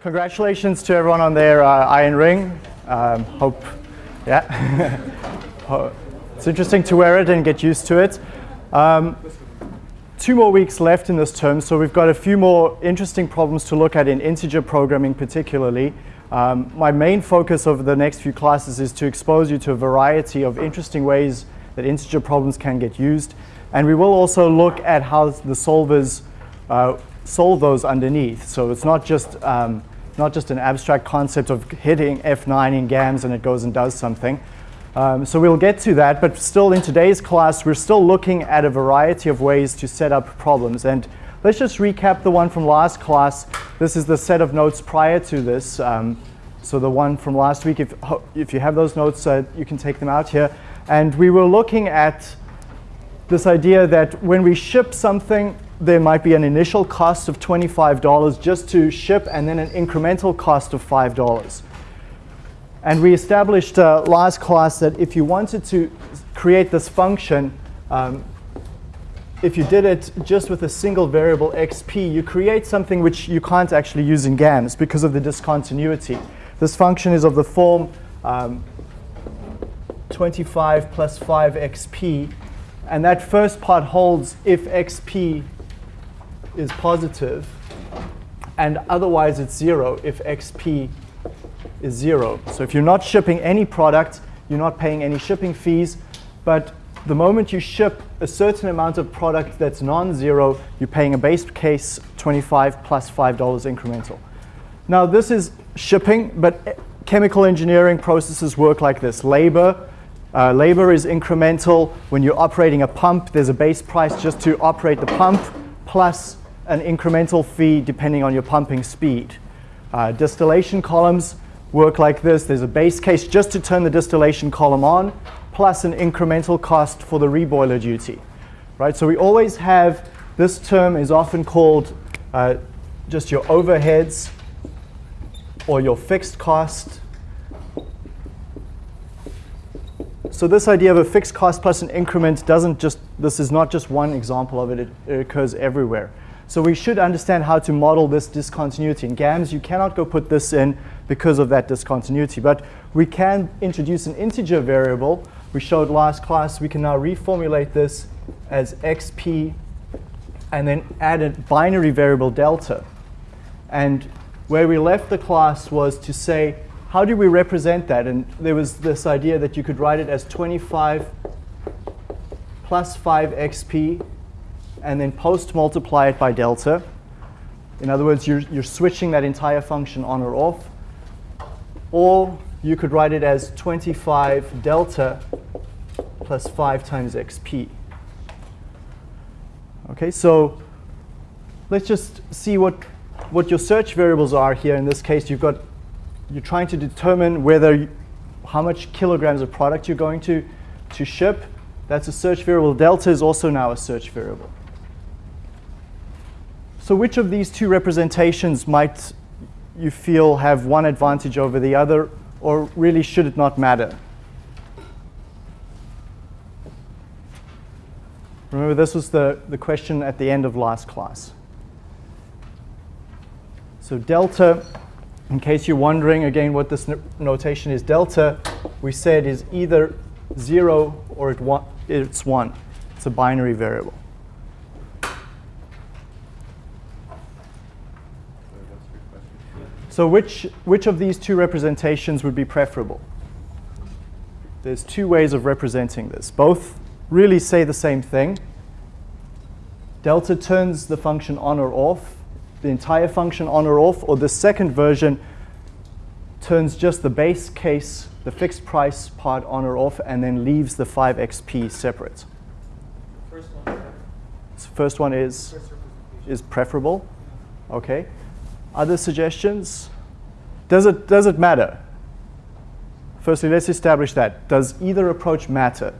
congratulations to everyone on their uh, iron ring. Um, hope, yeah. it's interesting to wear it and get used to it. Um, two more weeks left in this term, so we've got a few more interesting problems to look at in integer programming particularly. Um, my main focus over the next few classes is to expose you to a variety of interesting ways that integer problems can get used. And we will also look at how the solvers uh, solve those underneath. So it's not just um, not just an abstract concept of hitting F9 in GAMS and it goes and does something. Um, so we'll get to that, but still in today's class, we're still looking at a variety of ways to set up problems. And let's just recap the one from last class. This is the set of notes prior to this. Um, so the one from last week, if, if you have those notes, uh, you can take them out here. And we were looking at this idea that when we ship something, there might be an initial cost of $25 just to ship and then an incremental cost of $5. And we established uh, last class that if you wanted to create this function, um, if you did it just with a single variable xp, you create something which you can't actually use in GAMS because of the discontinuity. This function is of the form um, 25 plus 5 xp, and that first part holds if xp is positive, and otherwise it's 0 if xp is 0. So if you're not shipping any product, you're not paying any shipping fees, but the moment you ship a certain amount of product that's non-zero, you're paying a base case 25 plus $5 incremental. Now this is shipping, but chemical engineering processes work like this. Labor, uh, labor is incremental. When you're operating a pump, there's a base price just to operate the pump, plus an incremental fee depending on your pumping speed. Uh, distillation columns work like this. There's a base case just to turn the distillation column on, plus an incremental cost for the reboiler duty. Right? So we always have, this term is often called uh, just your overheads or your fixed cost. So this idea of a fixed cost plus an increment doesn't just, this is not just one example of it, it, it occurs everywhere. So we should understand how to model this discontinuity. In GAMS, you cannot go put this in because of that discontinuity. But we can introduce an integer variable. We showed last class we can now reformulate this as xp and then add a binary variable delta. And where we left the class was to say, how do we represent that? And there was this idea that you could write it as 25 plus 5 xp and then post multiply it by delta. In other words, you're, you're switching that entire function on or off. Or you could write it as 25 delta plus 5 times xp. Okay, so let's just see what, what your search variables are here. In this case, you've got, you're trying to determine whether, you, how much kilograms of product you're going to, to ship. That's a search variable. Delta is also now a search variable. So which of these two representations might you feel have one advantage over the other, or really should it not matter? Remember, this was the, the question at the end of last class. So delta, in case you're wondering again what this notation is, delta, we said is either 0 or it it's 1. It's a binary variable. So which, which of these two representations would be preferable? There's two ways of representing this. Both really say the same thing. Delta turns the function on or off, the entire function on or off, or the second version turns just the base case, the fixed price part on or off, and then leaves the 5xp separate. First one. So first one is, is preferable. Okay. Other suggestions? Does it, does it matter? Firstly, let's establish that. Does either approach matter?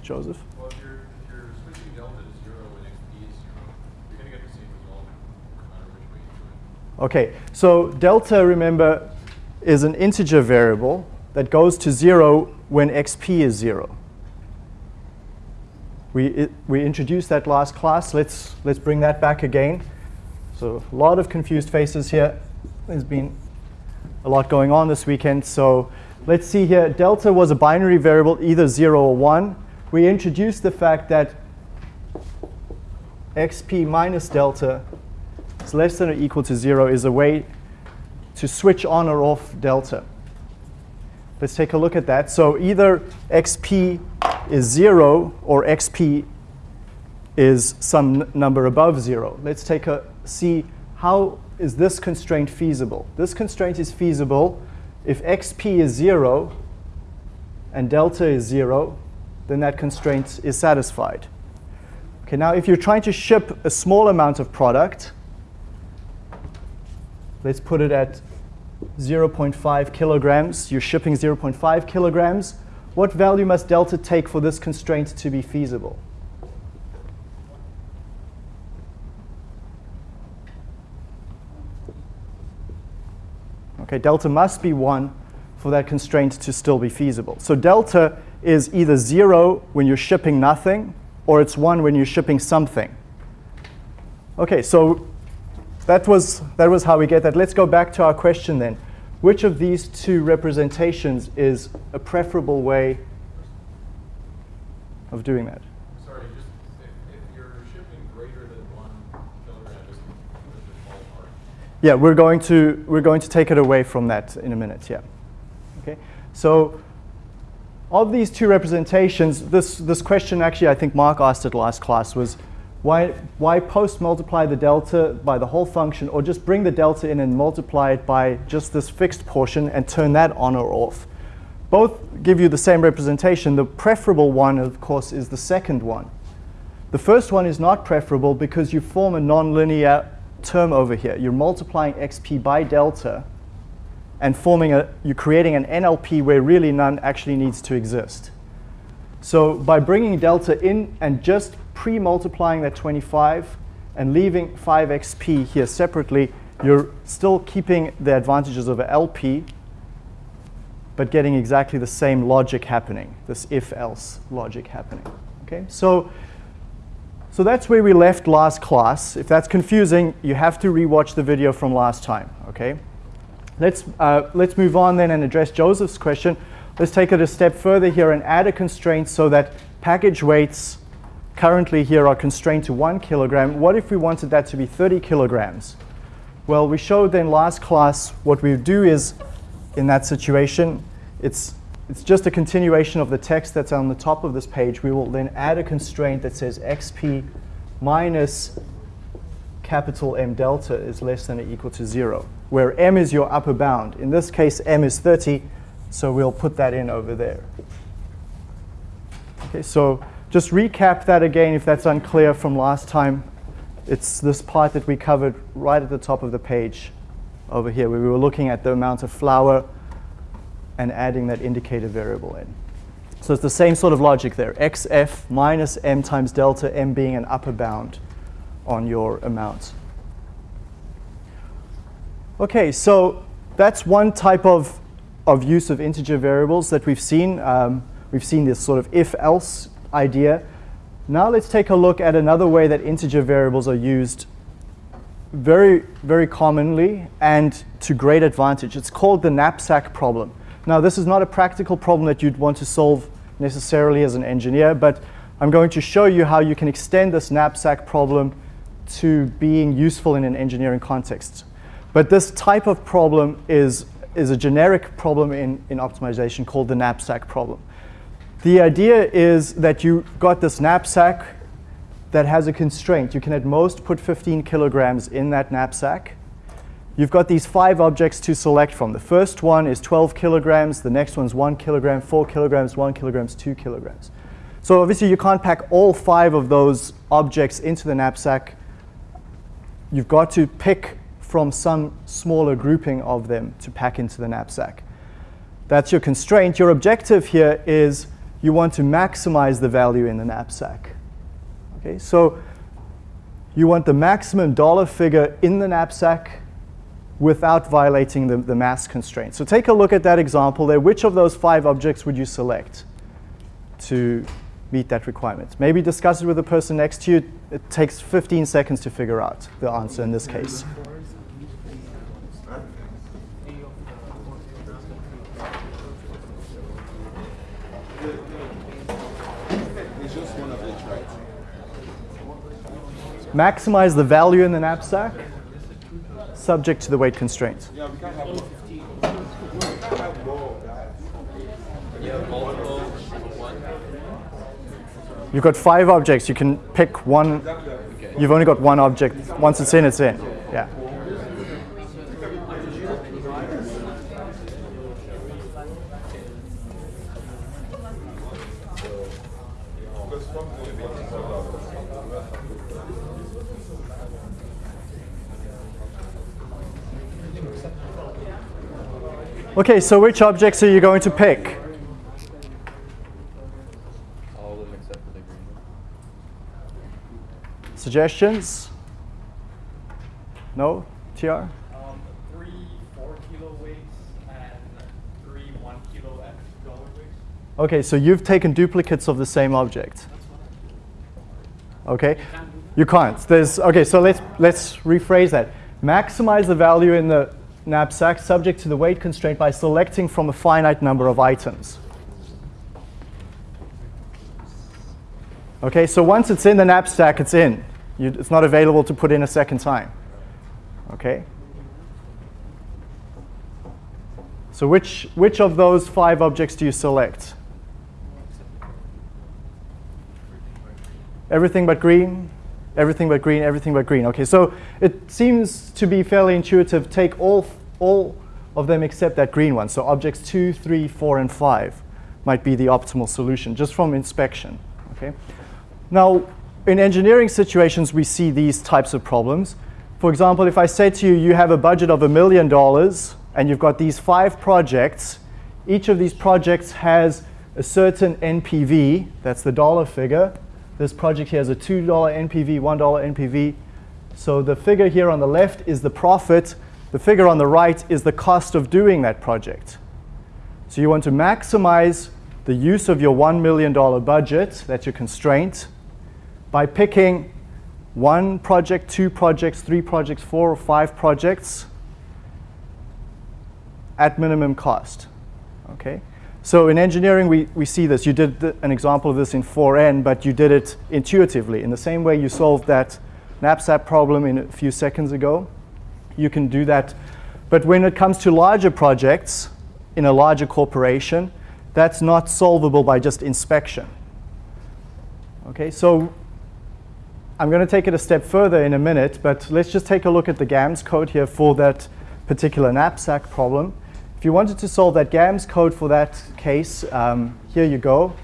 Joseph? Well, if you're, if you're switching delta to 0 and xp is 0, you're going to get the same result no matter which way you do it. Okay, so delta, remember, is an integer variable that goes to 0 when xp is 0. We, it, we introduced that last class. Let's, let's bring that back again. So a lot of confused faces here. There's been a lot going on this weekend. So let's see here. Delta was a binary variable, either 0 or 1. We introduced the fact that xp minus delta is less than or equal to 0 is a way to switch on or off delta. Let's take a look at that. So either xp is 0 or xp is some number above 0. Let's take a see how is this constraint feasible. This constraint is feasible if xp is 0 and delta is 0, then that constraint is satisfied. Okay, now if you're trying to ship a small amount of product, let's put it at 0.5 kilograms. You're shipping 0.5 kilograms. What value must delta take for this constraint to be feasible? Okay, delta must be 1 for that constraint to still be feasible. So delta is either 0 when you're shipping nothing, or it's 1 when you're shipping something. Okay, so that was, that was how we get that. Let's go back to our question then. Which of these two representations is a preferable way of doing that? Sorry, just if, if you're shipping greater than one kilogram, just, just ballpark. Yeah, we're going to we're going to take it away from that in a minute. Yeah. Okay. So of these two representations, this this question actually I think Mark asked it last class was why why post multiply the delta by the whole function or just bring the delta in and multiply it by just this fixed portion and turn that on or off. Both give you the same representation. The preferable one, of course, is the second one. The first one is not preferable because you form a nonlinear term over here. You're multiplying xp by delta and forming a, you're creating an NLP where really none actually needs to exist. So by bringing delta in and just pre-multiplying that 25 and leaving 5xp here separately, you're still keeping the advantages of LP, but getting exactly the same logic happening, this if-else logic happening. Okay, so so that's where we left last class. If that's confusing, you have to rewatch the video from last time, okay? Let's, uh, let's move on then and address Joseph's question. Let's take it a step further here and add a constraint so that package weights currently here are constrained to one kilogram. What if we wanted that to be 30 kilograms? Well, we showed then last class what we do is, in that situation, it's it's just a continuation of the text that's on the top of this page. We will then add a constraint that says xp minus capital M delta is less than or equal to 0, where m is your upper bound. In this case, m is 30, so we'll put that in over there. Okay, so just recap that again if that's unclear from last time. It's this part that we covered right at the top of the page over here, where we were looking at the amount of flour and adding that indicator variable in. So it's the same sort of logic there. xf minus m times delta, m being an upper bound on your amount. Okay, so that's one type of, of use of integer variables that we've seen. Um, we've seen this sort of if-else idea. Now let's take a look at another way that integer variables are used very, very commonly and to great advantage. It's called the knapsack problem. Now, this is not a practical problem that you'd want to solve necessarily as an engineer, but I'm going to show you how you can extend this knapsack problem to being useful in an engineering context. But this type of problem is, is a generic problem in, in optimization called the knapsack problem. The idea is that you got this knapsack that has a constraint. You can at most put 15 kilograms in that knapsack. You've got these five objects to select from. The first one is 12 kilograms. The next one's one kilogram, four kilograms, one kilograms, two kilograms. So obviously you can't pack all five of those objects into the knapsack. You've got to pick from some smaller grouping of them to pack into the knapsack. That's your constraint. Your objective here is you want to maximize the value in the knapsack. Okay, so you want the maximum dollar figure in the knapsack without violating the, the mass constraint. So take a look at that example there. Which of those five objects would you select to meet that requirement. Maybe discuss it with the person next to you. It takes 15 seconds to figure out the answer in this case. It's just one of each, right? Maximize the value in the knapsack, subject to the weight constraint. Yeah, we can't have more. We can't have more of that. You have multiple of one. You've got five objects. You can pick one. You've only got one object. Once it's in, it's in. Yeah. Okay, so which objects are you going to pick? All of them except for the green one. Suggestions? No? TR? Um, three four kilo weights and three one kilo and dollar weights. Okay, so you've taken duplicates of the same object. Okay? You can't. There's okay, so let's let's rephrase that. Maximize the value in the knapsack subject to the weight constraint by selecting from a finite number of items. Okay, so once it's in the knapsack, it's in. You, it's not available to put in a second time. Okay? So which, which of those five objects do you select? Everything but green, everything but green, everything but green. Okay, so it seems to be fairly intuitive. Take all, all of them except that green one. So objects two, three, four, and five might be the optimal solution just from inspection. Okay. Now, in engineering situations, we see these types of problems. For example, if I say to you, you have a budget of a million dollars and you've got these five projects, each of these projects has a certain NPV, that's the dollar figure. This project here has a $2 NPV, $1 NPV. So the figure here on the left is the profit. The figure on the right is the cost of doing that project. So you want to maximize the use of your $1 million budget, that's your constraint, by picking one project, two projects, three projects, four or five projects at minimum cost. Okay? So in engineering, we, we see this. You did th an example of this in 4N, but you did it intuitively. In the same way you solved that knapsack problem in a few seconds ago, you can do that. But when it comes to larger projects in a larger corporation, that's not solvable by just inspection. Okay, so I'm going to take it a step further in a minute, but let's just take a look at the GAMS code here for that particular knapsack problem. If you wanted to solve that GAMS code for that case, um, here you go.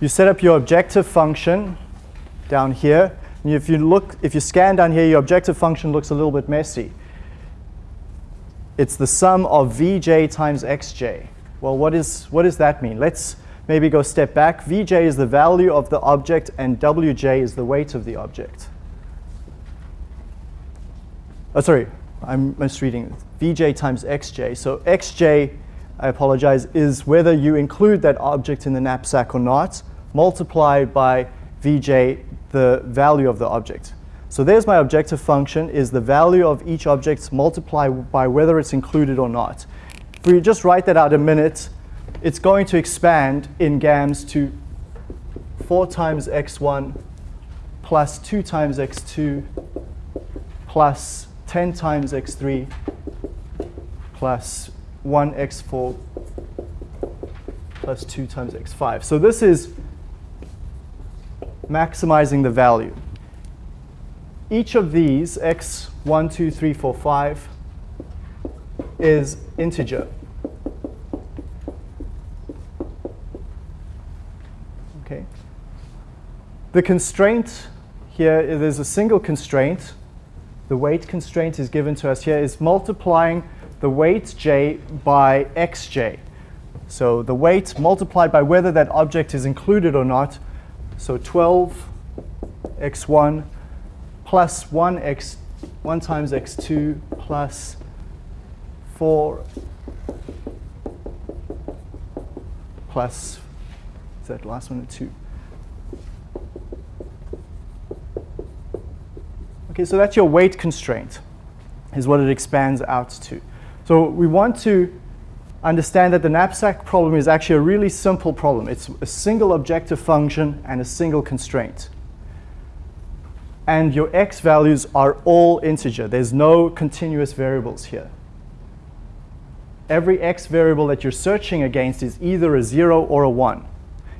You set up your objective function down here. And if you look, if you scan down here, your objective function looks a little bit messy. It's the sum of vj times xj. Well, what, is, what does that mean? Let's maybe go step back. Vj is the value of the object, and Wj is the weight of the object. Oh, sorry, I'm misreading. Vj times xj. So xj, I apologize, is whether you include that object in the knapsack or not, multiplied by Vj, the value of the object. So there's my objective function, is the value of each object multiplied by whether it's included or not. If we just write that out a minute, it's going to expand in GAMS to 4 times x1 plus 2 times x2 plus 10 times x3 plus 1 x4 plus 2 times x5. So this is maximizing the value. Each of these, x1, 2, 3, 4, 5, is integer. Okay. The constraint here, there's a single constraint. The weight constraint is given to us here is multiplying the weight j by xj. So the weight multiplied by whether that object is included or not. So 12 x1 plus 1 x 1 times x2 plus 4 plus, is that last one, 2? Okay, so that's your weight constraint, is what it expands out to. So we want to understand that the knapsack problem is actually a really simple problem. It's a single objective function and a single constraint. And your x values are all integer. There's no continuous variables here. Every x variable that you're searching against is either a 0 or a 1.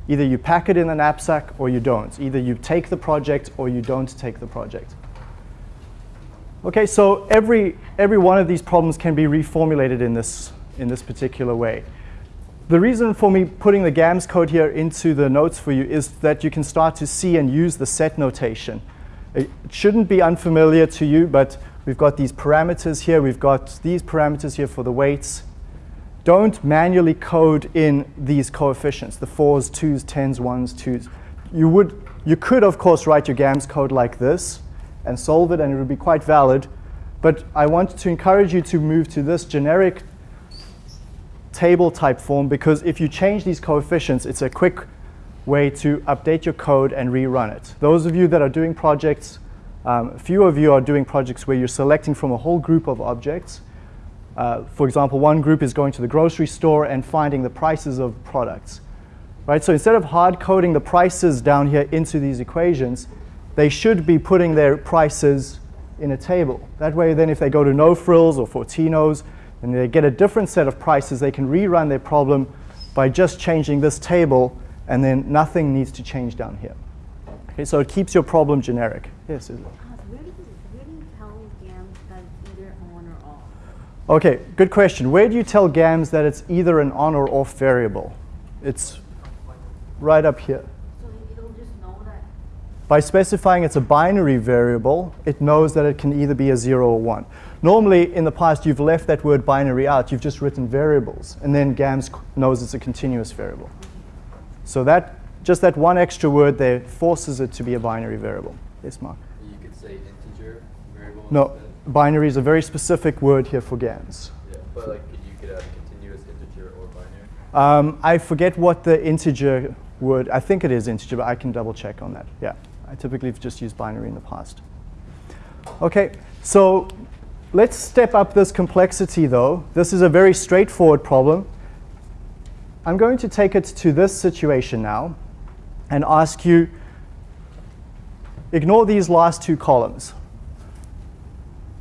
Either you pack it in the knapsack or you don't. Either you take the project or you don't take the project. Okay, so every, every one of these problems can be reformulated in this, in this particular way. The reason for me putting the GAMS code here into the notes for you is that you can start to see and use the set notation. It shouldn't be unfamiliar to you, but we've got these parameters here. We've got these parameters here for the weights. Don't manually code in these coefficients, the 4s, 2s, 10s, 1s, 2s. You, would, you could, of course, write your GAMS code like this, and solve it, and it would be quite valid. But I want to encourage you to move to this generic table type form because if you change these coefficients, it's a quick way to update your code and rerun it. Those of you that are doing projects, um, few of you are doing projects where you're selecting from a whole group of objects. Uh, for example, one group is going to the grocery store and finding the prices of products. Right? So instead of hard coding the prices down here into these equations, they should be putting their prices in a table. That way, then if they go to No Frills or Fortinos and they get a different set of prices, they can rerun their problem by just changing this table, and then nothing needs to change down here. Okay, so it keeps your problem generic. Yes, Isla? Uh, where where do you tell GAMS that it's either on or off? Okay, good question. Where do you tell GAMS that it's either an on or off variable? It's right up here. So it'll just know that By specifying it's a binary variable, it knows that it can either be a 0 or 1. Normally, in the past, you've left that word binary out. You've just written variables, and then GAMS knows it's a continuous variable. So that, just that one extra word there forces it to be a binary variable. Yes, Mark? You could say integer variable No, instead. binary is a very specific word here for GAMS. Yeah, but like could you could have continuous integer or binary. Um, I forget what the integer word, I think it is integer, but I can double check on that. Yeah, I typically have just used binary in the past. Okay, so let's step up this complexity though. This is a very straightforward problem. I'm going to take it to this situation now and ask you, ignore these last two columns.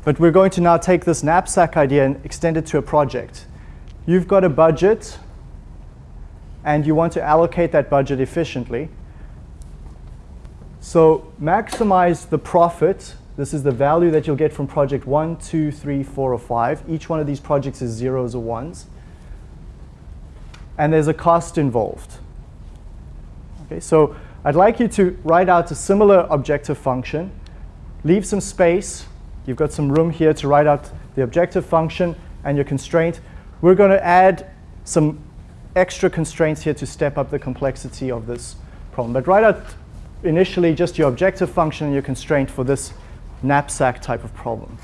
But we're going to now take this knapsack idea and extend it to a project. You've got a budget and you want to allocate that budget efficiently. So maximize the profit. This is the value that you'll get from project one, two, three, four, or 5. Each one of these projects is zeros or ones. And there's a cost involved. Okay, so I'd like you to write out a similar objective function. Leave some space. You've got some room here to write out the objective function and your constraint. We're going to add some extra constraints here to step up the complexity of this problem. But write out initially just your objective function and your constraint for this knapsack type of problem.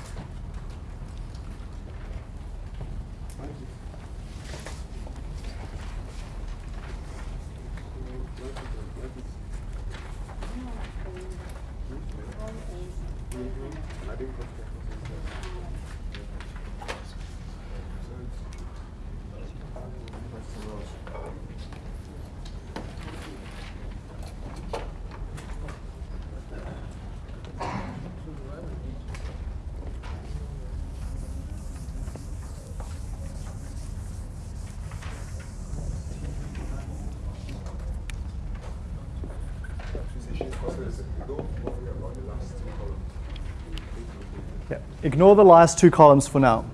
Ignore the last two columns for now.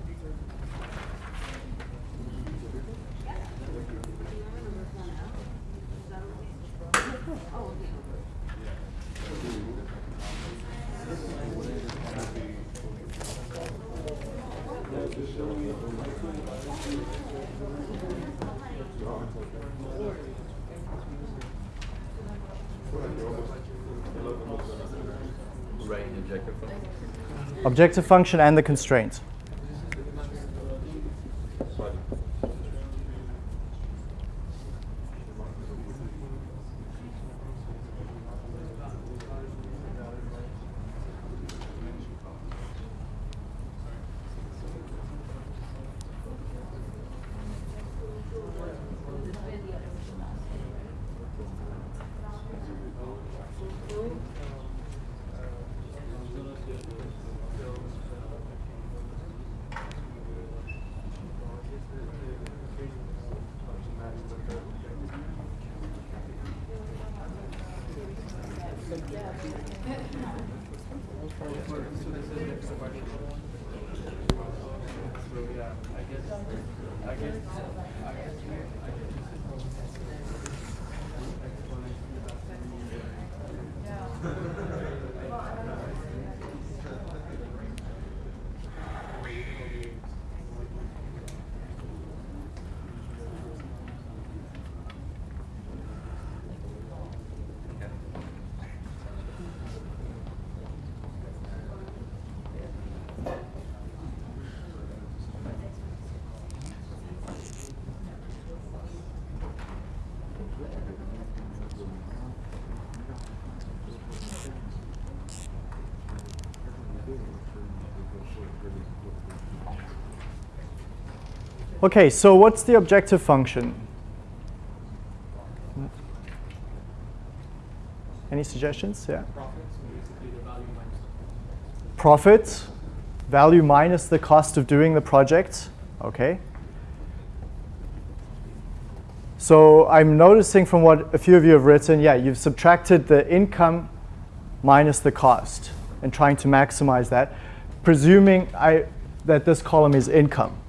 Objective function. And the constraint. Okay, so what's the objective function? Any suggestions? Yeah. Profits, value minus the Profit, value minus the cost of doing the project. Okay. So I'm noticing from what a few of you have written, yeah, you've subtracted the income minus the cost and trying to maximize that, presuming I, that this column is income.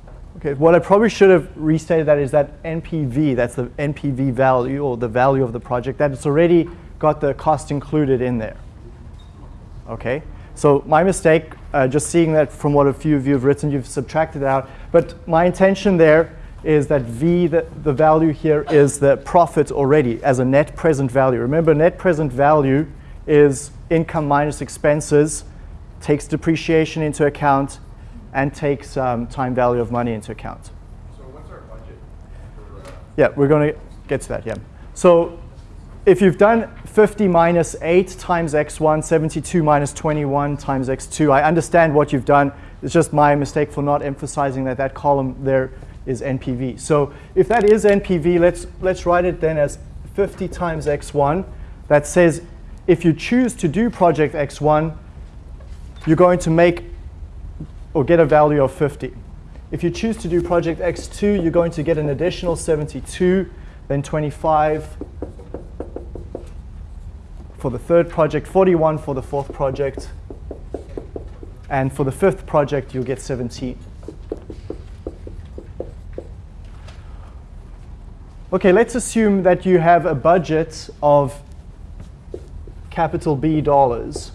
Okay, what I probably should have restated that is that NPV, that's the NPV value or the value of the project, that it's already got the cost included in there. Okay, so my mistake, uh, just seeing that from what a few of you have written, you've subtracted out. But my intention there is that V, the, the value here is the profit already as a net present value. Remember, net present value is income minus expenses, takes depreciation into account, and takes um, time value of money into account. So what's our budget for, uh, Yeah, we're going to get to that, yeah. So if you've done 50 minus 8 times x1, 72 minus 21 times x2, I understand what you've done. It's just my mistake for not emphasizing that that column there is NPV. So if that is NPV, let's, let's write it then as 50 times x1. That says if you choose to do project x1, you're going to make or get a value of 50. If you choose to do project x2, you're going to get an additional 72, then 25 for the third project, 41 for the fourth project, and for the fifth project, you'll get 17. Okay, let's assume that you have a budget of capital B dollars.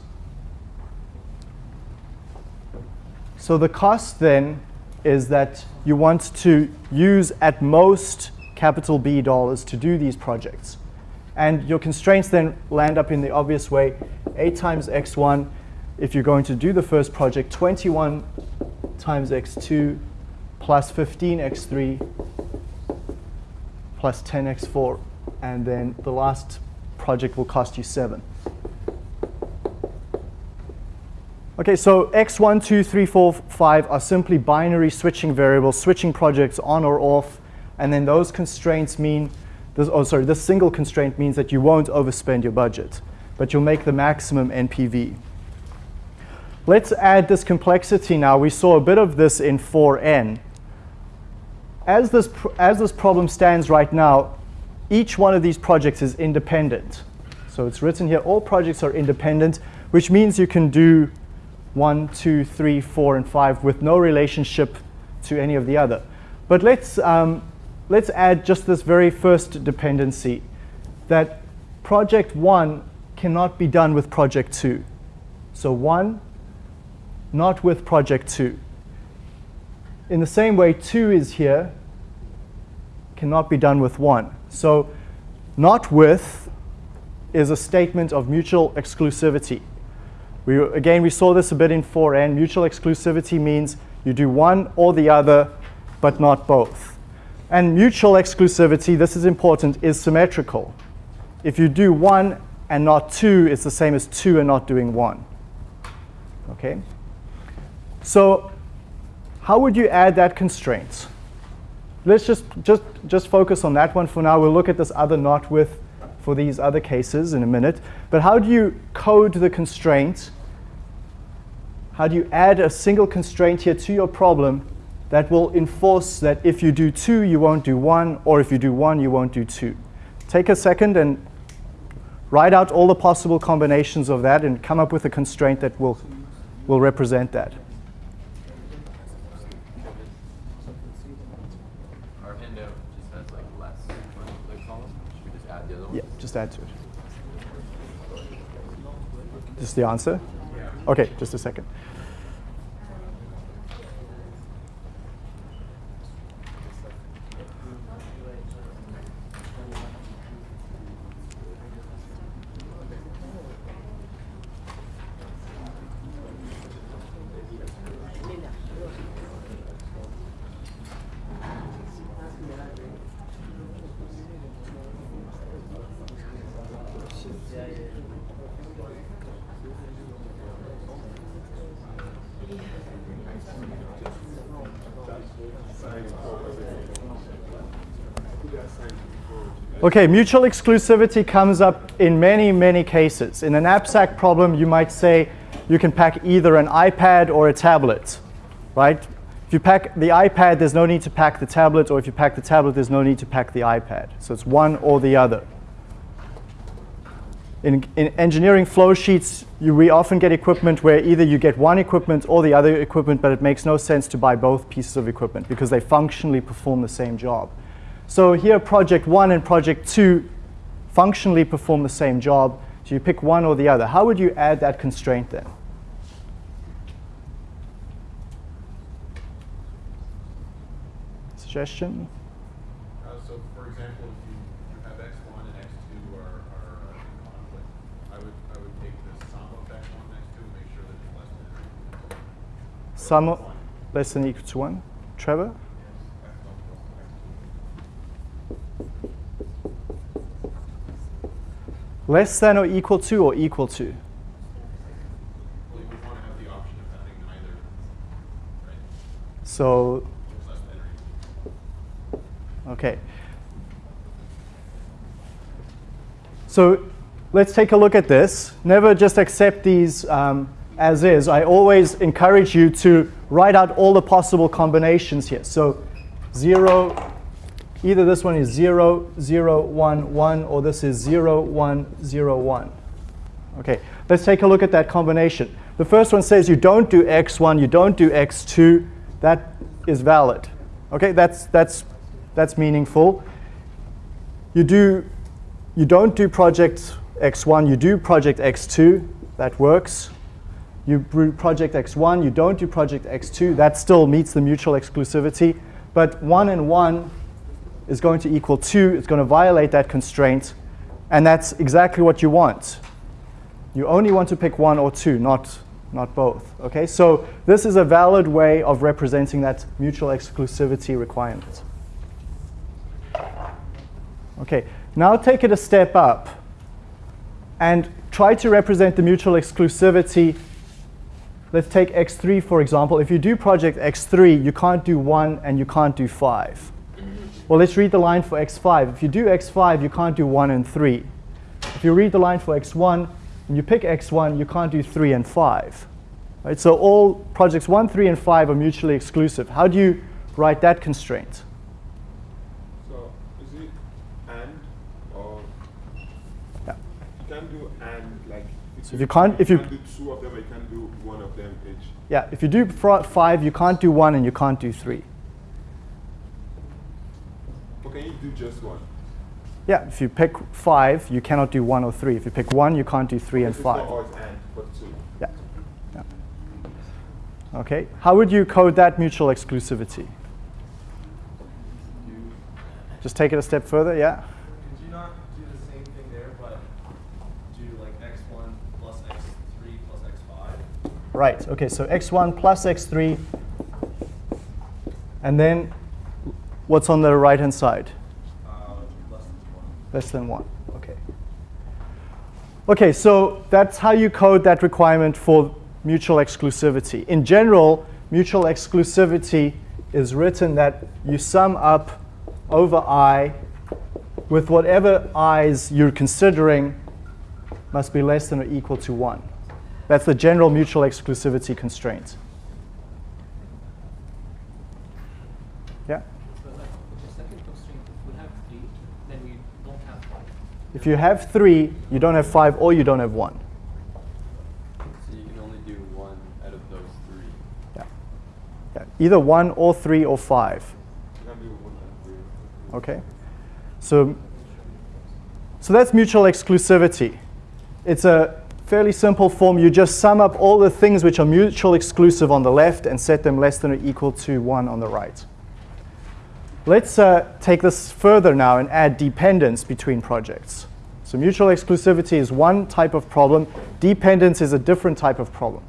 So the cost then is that you want to use at most capital B dollars to do these projects. And your constraints then land up in the obvious way, 8 times x1 if you're going to do the first project, 21 times x2 plus 15x3 plus 10x4. And then the last project will cost you 7. Okay, so x1, 2, 3, 4, 5 are simply binary switching variables, switching projects on or off. And then those constraints mean, this, oh sorry, this single constraint means that you won't overspend your budget, but you'll make the maximum NPV. Let's add this complexity now. We saw a bit of this in 4n. As this, as this problem stands right now, each one of these projects is independent. So it's written here, all projects are independent, which means you can do one, two, three, four, and five with no relationship to any of the other. But let's, um, let's add just this very first dependency, that project one cannot be done with project two. So one, not with project two. In the same way, two is here, cannot be done with one. So not with is a statement of mutual exclusivity. We, again, we saw this a bit in 4n. Mutual exclusivity means you do one or the other, but not both. And mutual exclusivity, this is important, is symmetrical. If you do one and not two, it's the same as two and not doing one. Okay? So how would you add that constraint? Let's just, just, just focus on that one for now. We'll look at this other not with for these other cases in a minute. But how do you code the constraint? How do you add a single constraint here to your problem that will enforce that if you do two, you won't do one, or if you do one, you won't do two? Take a second and write out all the possible combinations of that and come up with a constraint that will, will represent that. Just has like less on the column. Should we just add the? Yeah, just add to it. This is the answer? Okay, just a second. Okay, mutual exclusivity comes up in many, many cases. In a knapsack problem, you might say you can pack either an iPad or a tablet, right? If you pack the iPad, there's no need to pack the tablet, or if you pack the tablet, there's no need to pack the iPad. So it's one or the other. In, in engineering flow sheets, you, we often get equipment where either you get one equipment or the other equipment, but it makes no sense to buy both pieces of equipment because they functionally perform the same job. So here, project one and project two functionally perform the same job. So you pick one or the other. How would you add that constraint then? Suggestion? Uh, so, for example, if you, you have x one and x two are, are uh, in conflict, I would I would take the sum of x one and x two and make sure that it's less than. Sum o- less than or equal to 1. Trevor? x one plus x two. Less than or equal to or equal to? So, okay. So let's take a look at this. Never just accept these um, as is. I always encourage you to write out all the possible combinations here. So 0, either this one is 0, 0, 1, 1, or this is 0, 1, 0, 1. Okay, let's take a look at that combination. The first one says you don't do x1, you don't do x2. That is valid. Okay, that's, that's, that's meaningful. You, do, you don't do project x1, you do project x2. That works. You do project x1, you don't do project x2. That still meets the mutual exclusivity. But 1 and 1 is going to equal 2. It's going to violate that constraint. And that's exactly what you want. You only want to pick one or two, not, not both. Okay, so this is a valid way of representing that mutual exclusivity requirement. Okay, now take it a step up and try to represent the mutual exclusivity. Let's take x3 for example. If you do project x3, you can't do 1 and you can't do 5. Well, let's read the line for x5. If you do x5, you can't do 1 and 3. If you read the line for x1 and you pick x1, you can't do 3 and 5. Right? So all projects 1, 3, and 5 are mutually exclusive. How do you write that constraint? So is it and or Yeah. you can do and like So if you can't- if you- can do two of them, you can do one of them each. Yeah, if you do 5, you can't do 1 and you can't do 3. Or can you do just one? Yeah, if you pick 5, you cannot do 1 or 3. If you pick 1, you can't do 3 and 5. and. Yeah. yeah. Okay, how would you code that mutual exclusivity? Just take it a step further, yeah? Could you not do the same thing there, but do like x1 plus x3 plus x5? Right, okay, so x1 plus x3, and then What's on the right-hand side? Uh, less than one. Less than 1. Okay. Okay, so that's how you code that requirement for mutual exclusivity. In general, mutual exclusivity is written that you sum up over i with whatever i's you're considering must be less than or equal to 1. That's the general mutual exclusivity constraint. Yeah? So like, the second constraint, if we have three, then we don't have five. If you have 3, you don't have 5 or you don't have 1. So you can only do one out of those three. Yeah. Yeah. Either 1 or 3 or 5. Okay? So, so that's mutual exclusivity. It's a fairly simple form. You just sum up all the things which are mutual exclusive on the left and set them less than or equal to 1 on the right. Let's uh, take this further now and add dependence between projects. So mutual exclusivity is one type of problem. Dependence is a different type of problem.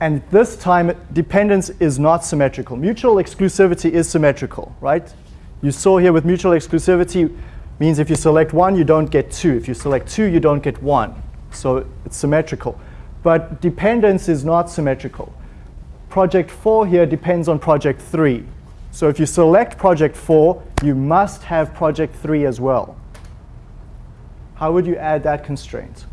And this time, dependence is not symmetrical. Mutual exclusivity is symmetrical, right? You saw here with mutual exclusivity means if you select one, you don't get two. If you select two, you don't get one. So it's symmetrical. But dependence is not symmetrical. Project 4 here depends on project 3. So if you select project 4, you must have project 3 as well. How would you add that constraint?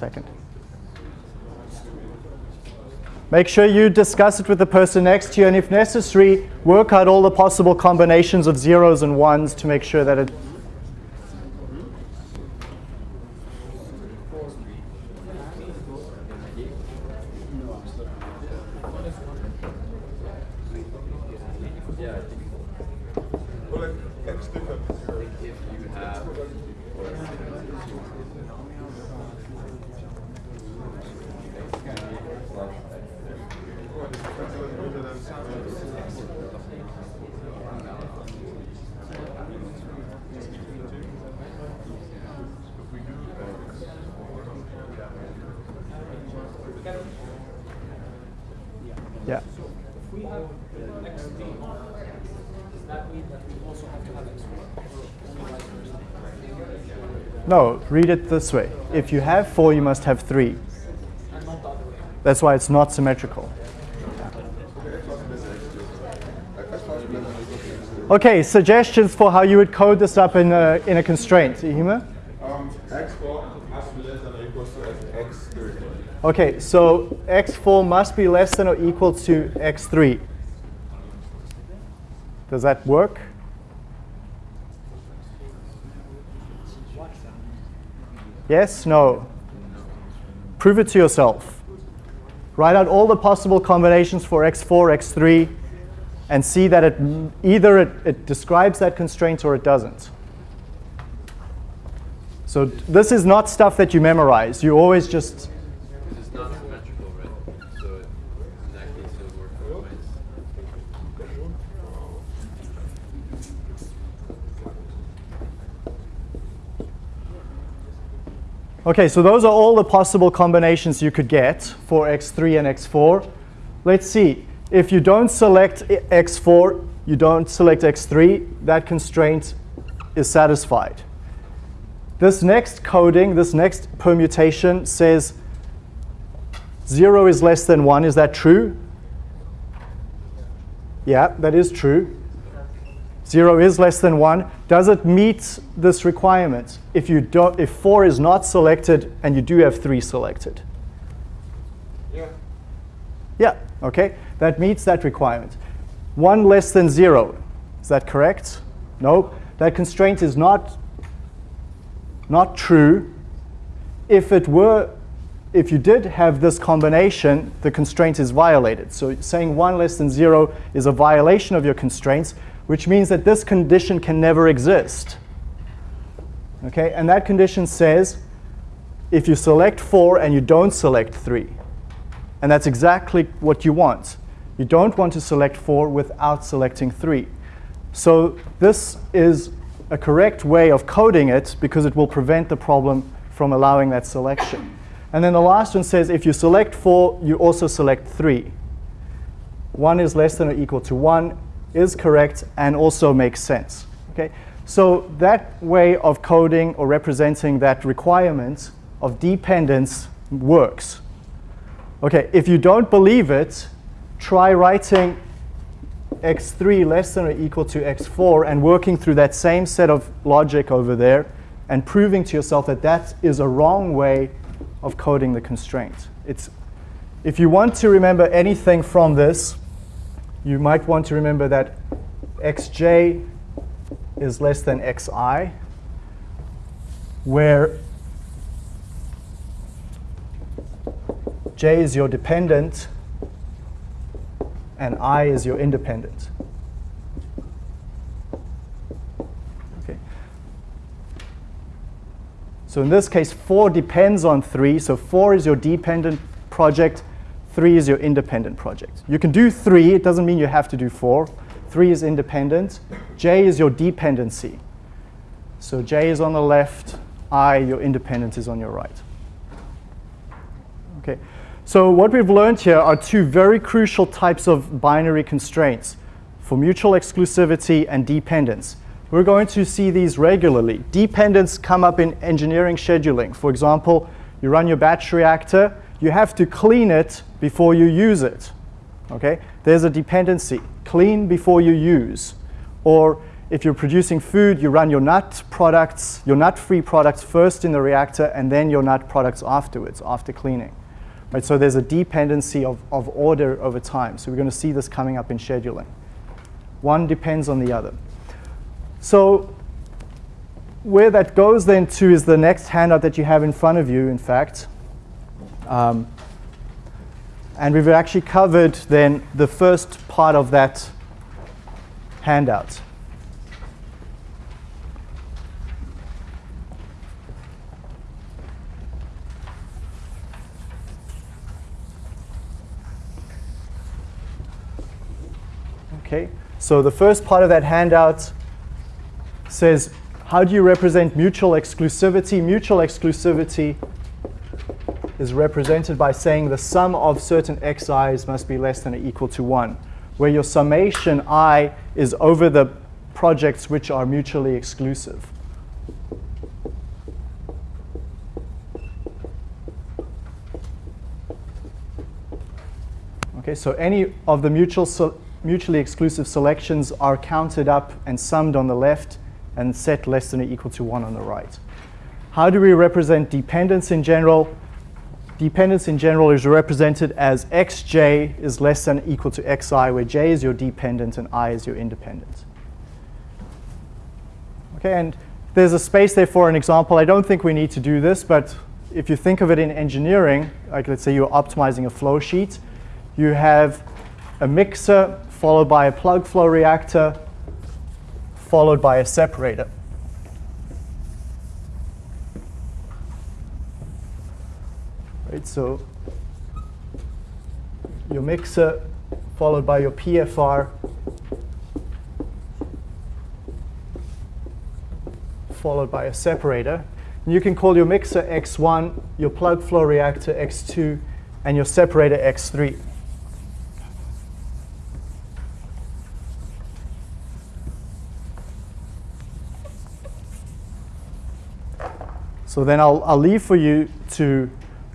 Second. Make sure you discuss it with the person next to you, and if necessary, work out all the possible combinations of zeros and ones to make sure that it. Yeah, I think Well, like, X stick up to zero. if you have Yeah. If we have x three, does that mean that we also have to have? No, read it this way. If you have four, you must have three. That's why it's not symmetrical. Okay, suggestions for how you would code this up in a, in a constraint. Ihima? Um, X4 has to be less than or equal to X3. Okay, so x4 must be less than or equal to x3. Does that work? Yes? No? Prove it to yourself. Write out all the possible combinations for x4, x3, and see that it either it, it describes that constraint or it doesn't. So this is not stuff that you memorize. You always just Because it's not symmetrical, right? So it, in that case, it would work both ways. Okay, so those are all the possible combinations you could get for x3 and x4. Let's see. If you don't select x4, you don't select x3, that constraint is satisfied. This next coding, this next permutation says 0 is less than 1. Is that true? Yeah, that is true. 0 is less than 1. Does it meet this requirement if, you don't, if 4 is not selected and you do have 3 selected? Yeah. Yeah, okay. That meets that requirement. 1 less than 0. Is that correct? No. That constraint is not, not true. If it were, if you did have this combination, the constraint is violated. So saying 1 less than 0 is a violation of your constraints. Which means that this condition can never exist. Okay, and that condition says if you select 4 and you don't select 3. And that's exactly what you want. You don't want to select 4 without selecting 3. So this is a correct way of coding it because it will prevent the problem from allowing that selection. And then the last one says if you select 4, you also select 3. 1 is less than or equal to 1 is correct and also makes sense. Okay? So that way of coding or representing that requirement of dependence works. Okay, if you don't believe it, try writing x3 less than or equal to x4 and working through that same set of logic over there and proving to yourself that that is a wrong way of coding the constraint. It's, if you want to remember anything from this, you might want to remember that xj is less than xi, where j is your dependent and i is your independent. Okay. So in this case, 4 depends on 3. So 4 is your dependent project. 3 is your independent project. You can do 3. It doesn't mean you have to do 4. 3 is independent. J is your dependency. So J is on the left. I, your independent, is on your right. Okay. So what we've learned here are two very crucial types of binary constraints for mutual exclusivity and dependence. We're going to see these regularly. Dependence come up in engineering scheduling. For example, you run your batch reactor, you have to clean it before you use it. Okay? There's a dependency. Clean before you use. Or if you're producing food, you run your nut products, your nut-free products first in the reactor and then your nut products afterwards, after cleaning. Right, so there's a dependency of, of order over time. So we're going to see this coming up in scheduling. One depends on the other. So where that goes then to is the next handout that you have in front of you, in fact. Um, and we've actually covered then the first part of that handout. Okay, so the first part of that handout says, how do you represent mutual exclusivity? Mutual exclusivity is represented by saying the sum of certain xi's must be less than or equal to 1, where your summation i is over the projects which are mutually exclusive. Okay, so any of the mutual mutually exclusive selections are counted up and summed on the left and set less than or equal to 1 on the right. How do we represent dependence in general? Dependence in general is represented as xj is less than or equal to xi, where j is your dependent and i is your independent. Okay, and there's a space there for an example. I don't think we need to do this, but if you think of it in engineering, like let's say you're optimizing a flow sheet, you have a mixer followed by a plug flow reactor, followed by a separator. Right, so your mixer followed by your PFR followed by a separator. And you can call your mixer X1, your plug flow reactor X2, and your separator X3. So then I'll, I'll leave for you to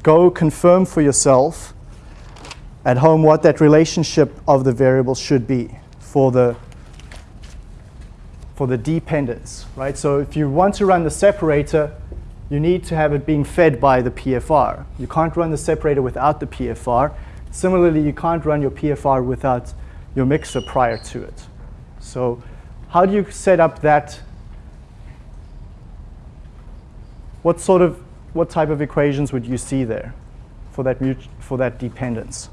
go confirm for yourself at home what that relationship of the variables should be for the for the dependence, right? So if you want to run the separator, you need to have it being fed by the PFR. You can't run the separator without the PFR. Similarly, you can't run your PFR without your mixer prior to it. So how do you set up that what sort of, what type of equations would you see there for that, for that dependence?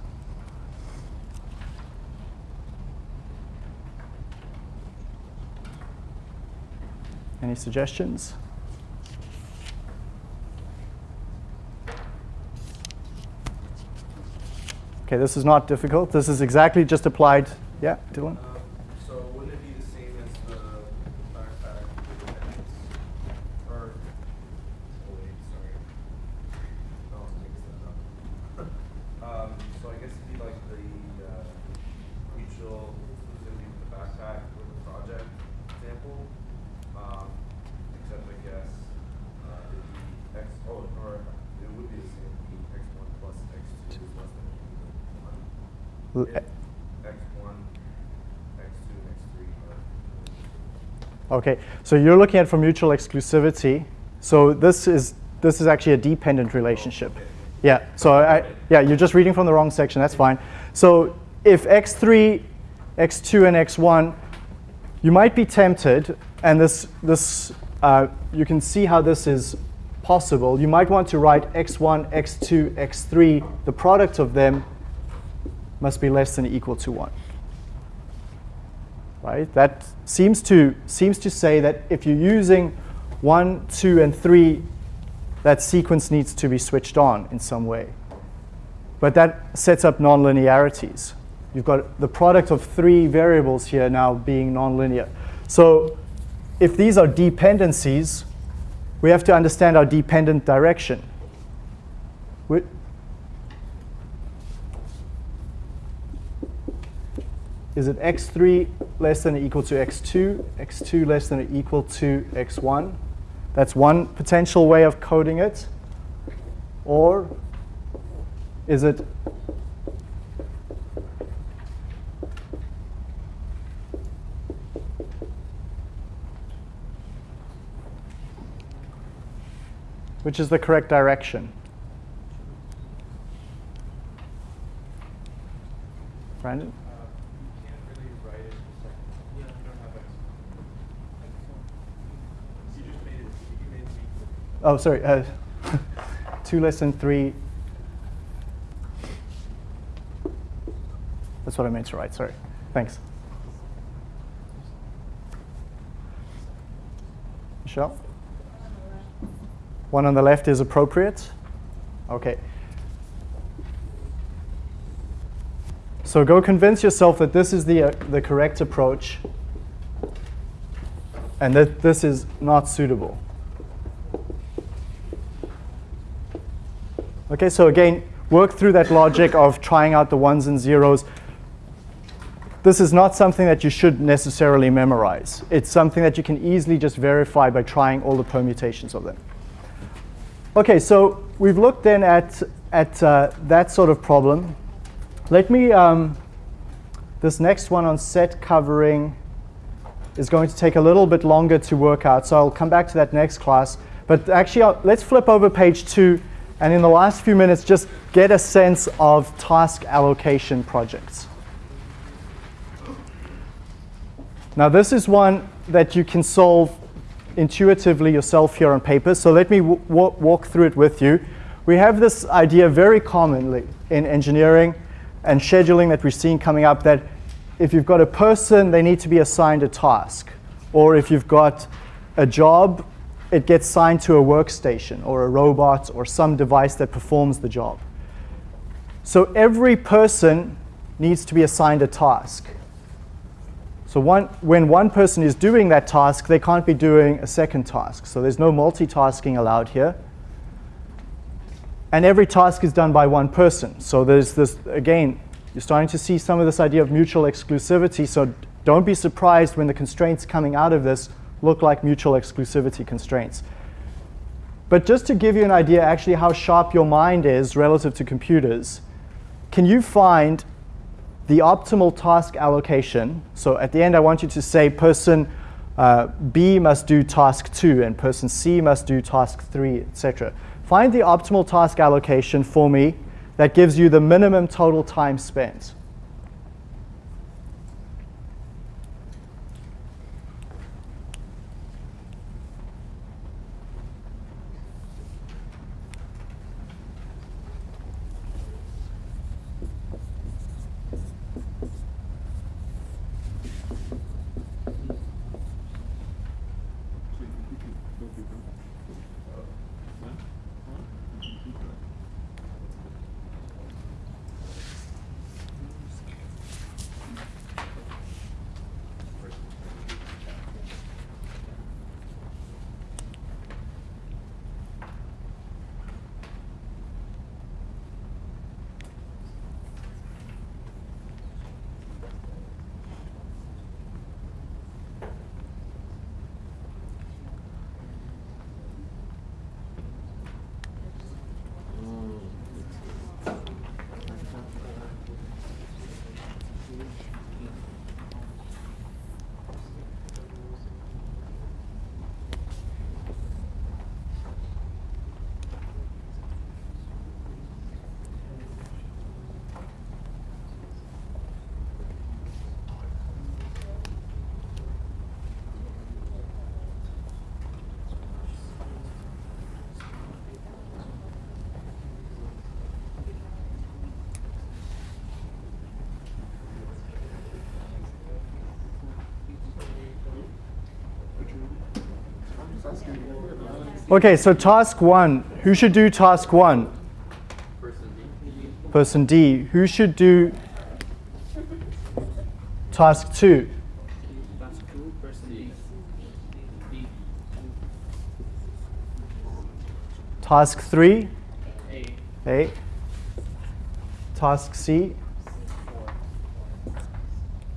Any suggestions? Okay, this is not difficult. This is exactly just applied. Yeah, Dylan? Okay, so you're looking at for mutual exclusivity. So this is this is actually a dependent relationship. Yeah, so I, yeah, you're just reading from the wrong section, that's fine. So if x3, x2, and x1, you might be tempted, and this, this uh, you can see how this is possible. You might want to write x1, x2, x3, the product of them must be less than or equal to one right? That seems to, seems to say that if you're using 1, 2, and 3, that sequence needs to be switched on in some way. But that sets up nonlinearities. You've got the product of three variables here now being nonlinear. So if these are dependencies, we have to understand our dependent direction. Is it x3 less than or equal to x2, x2 less than or equal to x1? That's one potential way of coding it. Or is it which is the correct direction? Brandon? Uh, you can't really write it like, you don't have X. You just made it, you made it equal. Oh, sorry. Uh, two less than three. That's what I meant to write. Sorry. Thanks. Michelle? One on the left is appropriate? Okay. So go convince yourself that this is the, uh, the correct approach and that this is not suitable. Okay, so again, work through that logic of trying out the ones and zeros. This is not something that you should necessarily memorize. It's something that you can easily just verify by trying all the permutations of them. Okay, so we've looked then at, at uh, that sort of problem. Let me, um, this next one on set covering is going to take a little bit longer to work out, so I'll come back to that next class. But actually, I'll, let's flip over page two, and in the last few minutes, just get a sense of task allocation projects. Now, this is one that you can solve intuitively yourself here on paper, so let me walk through it with you. We have this idea very commonly in engineering and scheduling that we're seeing coming up that if you've got a person, they need to be assigned a task. Or if you've got a job, it gets signed to a workstation or a robot or some device that performs the job. So every person needs to be assigned a task. So one, when one person is doing that task, they can't be doing a second task. So there's no multitasking allowed here. And every task is done by one person. So there's this, again, you're starting to see some of this idea of mutual exclusivity. So don't be surprised when the constraints coming out of this look like mutual exclusivity constraints. But just to give you an idea actually how sharp your mind is relative to computers, can you find the optimal task allocation? So at the end, I want you to say person uh, B must do task 2 and person C must do task 3, etc. Find the optimal task allocation for me that gives you the minimum total time spent. Okay, so task one. Who should do task one? Person D. Who should do task two? Task three? A. Task C?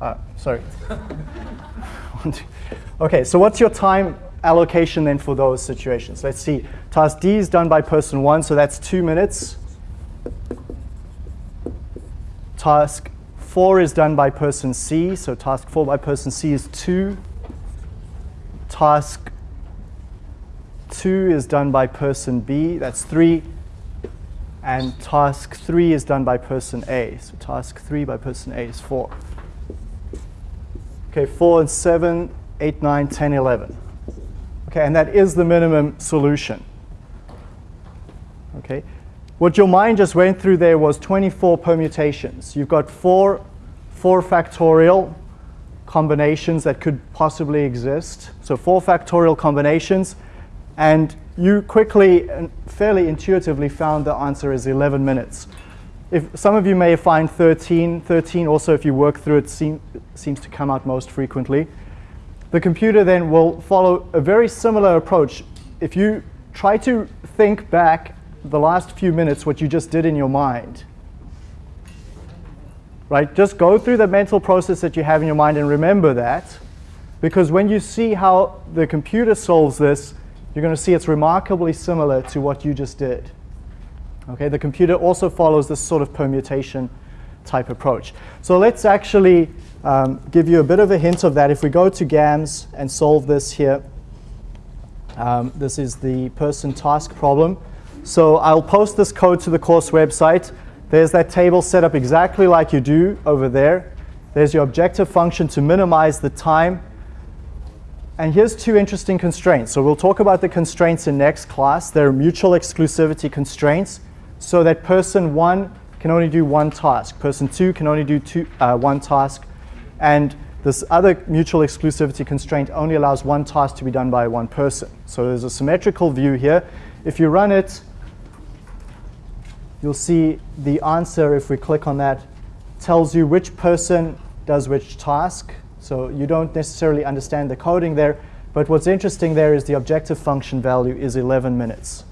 Uh, sorry. Okay, so what's your time allocation then for those situations? Let's see. Task D is done by person one, so that's two minutes. Task four is done by person C, so task four by person C is two. Task two is done by person B, that's three. And task three is done by person A. So task three by person A is four. Okay, four and seven, eight, nine, 10, 11. Okay, and that is the minimum solution. Okay, what your mind just went through there was 24 permutations. You've got four, four factorial combinations that could possibly exist. So four factorial combinations, and you quickly and fairly intuitively found the answer is 11 minutes. If some of you may find 13, 13 also if you work through it seem, seems to come out most frequently. The computer then will follow a very similar approach. If you try to think back the last few minutes what you just did in your mind, right? Just go through the mental process that you have in your mind and remember that. Because when you see how the computer solves this, you're going to see it's remarkably similar to what you just did. Okay, the computer also follows this sort of permutation type approach. So let's actually um, give you a bit of a hint of that. If we go to GAMS and solve this here, um, this is the person task problem. So I'll post this code to the course website. There's that table set up exactly like you do over there. There's your objective function to minimize the time. And here's two interesting constraints. So we'll talk about the constraints in next class. They're mutual exclusivity constraints so that person one can only do one task. Person two can only do two, uh, one task. And this other mutual exclusivity constraint only allows one task to be done by one person. So there's a symmetrical view here. If you run it, you'll see the answer, if we click on that, tells you which person does which task. So you don't necessarily understand the coding there, but what's interesting there is the objective function value is 11 minutes.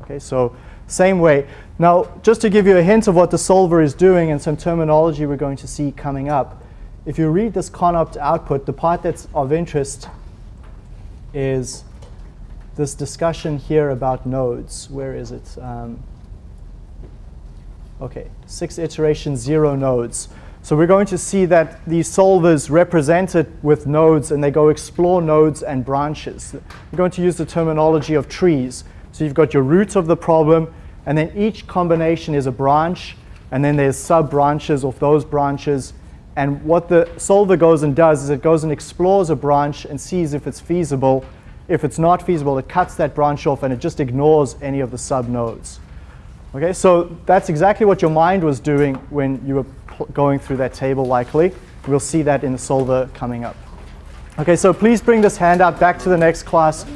Okay, so same way. Now, just to give you a hint of what the solver is doing and some terminology we're going to see coming up, if you read this conopt output, the part that's of interest is this discussion here about nodes. Where is it? Um, okay, six iterations, zero nodes. So we're going to see that these solvers represent it with nodes and they go explore nodes and branches. We're going to use the terminology of trees. So you've got your root of the problem and then each combination is a branch and then there's sub-branches of those branches. And what the solver goes and does is it goes and explores a branch and sees if it's feasible. If it's not feasible, it cuts that branch off and it just ignores any of the sub-nodes. Okay, so that's exactly what your mind was doing when you were going through that table likely. We'll see that in the solver coming up. Okay, so please bring this handout back to the next class.